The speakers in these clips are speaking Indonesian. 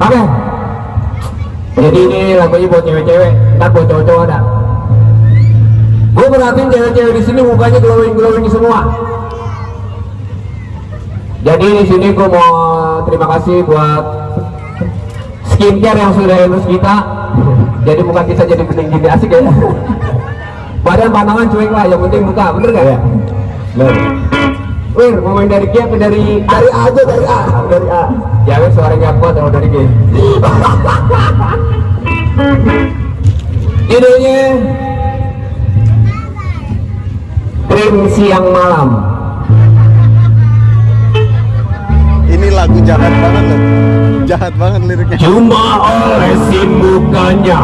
Oke. Jadi ini lagunya buat cewek-cewek, ntar buat cowok-cowok ada. Gue perhatiin cewek-cewek di sini mukanya glowing glowing semua. Jadi di sini gue mau terima kasih buat skincare yang sudah endorse kita. Jadi muka kita jadi bening gini asik ya. Badan pandangan cuek lah, yang penting muka, bener gak? Bener. Wir, mau main dari apa dari Dari A aja dari A. dari A. Jangan suaranya kuat kalau dari G. Judulnya Krim Siang Malam. Ini lagu jahat banget loh. Jahat banget liriknya. Cuma olesin mukanya,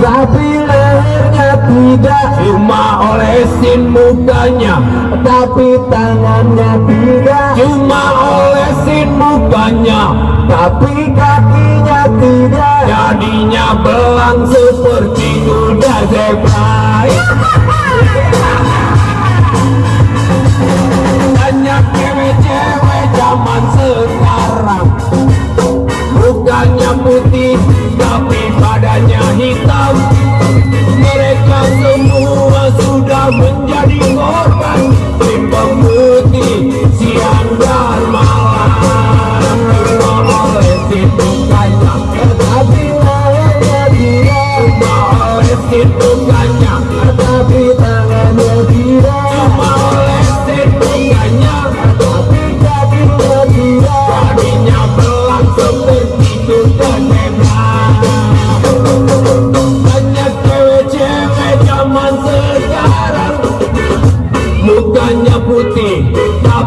Tapi lehernya tidak, cuma olesin mukanya, tapi tangannya tidak, cuma olesin mukanya, tapi kakinya tidak. Tapi badannya hitam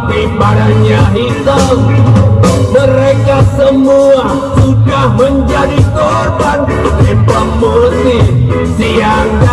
tapi badannya hitam. Mereka semua sudah menjadi korban. Tim pemutih siang dan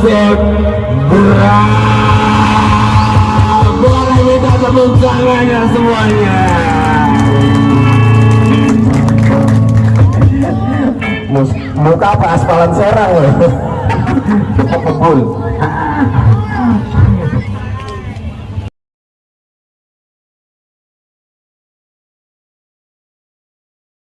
zebra boleh minta tepuk tangannya semuanya? Mus- muka apa? Aspalan serang loh. kebul